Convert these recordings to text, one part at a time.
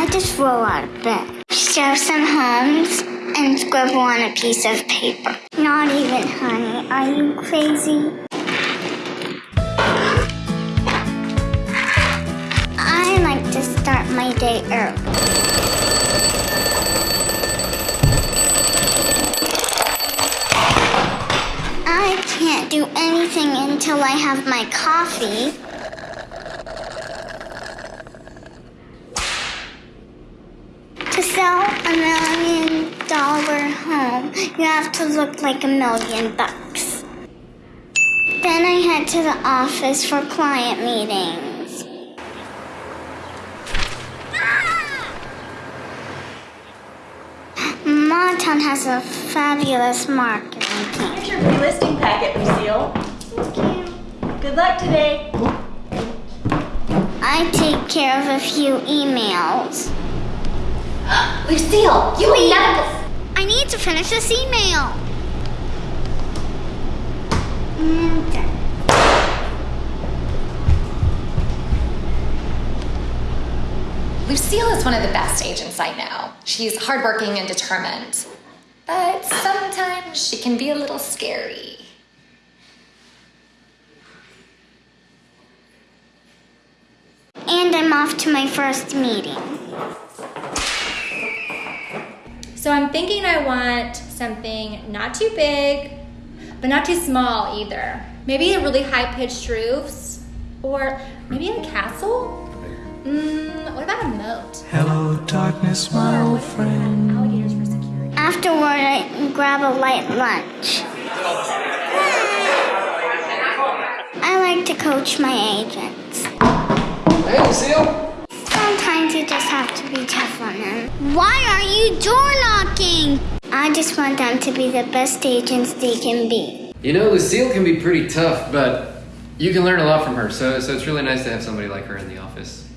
I just roll out of bed, shove some homes, and scribble on a piece of paper. Not even, honey. Are you crazy? I like to start my day early. I can't do anything until I have my coffee. To sell a million dollar home, you have to look like a million bucks. Then I head to the office for client meetings. Ah! Montown has a fabulous marketing team. Here's your free listing packet, Lucille. Thank you. Good luck today. I take care of a few emails. Lucille, you never. I need to finish this email. Done. Lucille is one of the best agents I know. She's hardworking and determined. But sometimes she can be a little scary. And I'm off to my first meeting. So I'm thinking I want something not too big, but not too small either. Maybe a really high pitched roofs, or maybe a castle. Mm, what about a moat? Hello, darkness, my old friend. Alligators for. Afterward, I grab a light lunch. I like to coach my agents. Hey, Lucille. Sometimes you just have to be tough on them. Why are you door knocking? I just want them to be the best agents they can be. You know, Lucille can be pretty tough, but you can learn a lot from her. So, so it's really nice to have somebody like her in the office.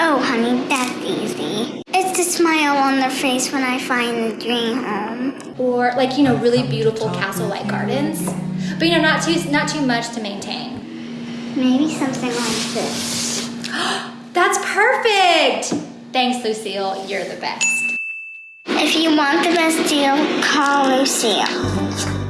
Oh, honey, that's easy. It's the smile on their face when I find the dream home. Or like you know, really beautiful castle-like gardens, but you know, not too not too much to maintain. Maybe something like this. That's perfect. Thanks, Lucille. You're the best. If you want the best deal, call Lucille.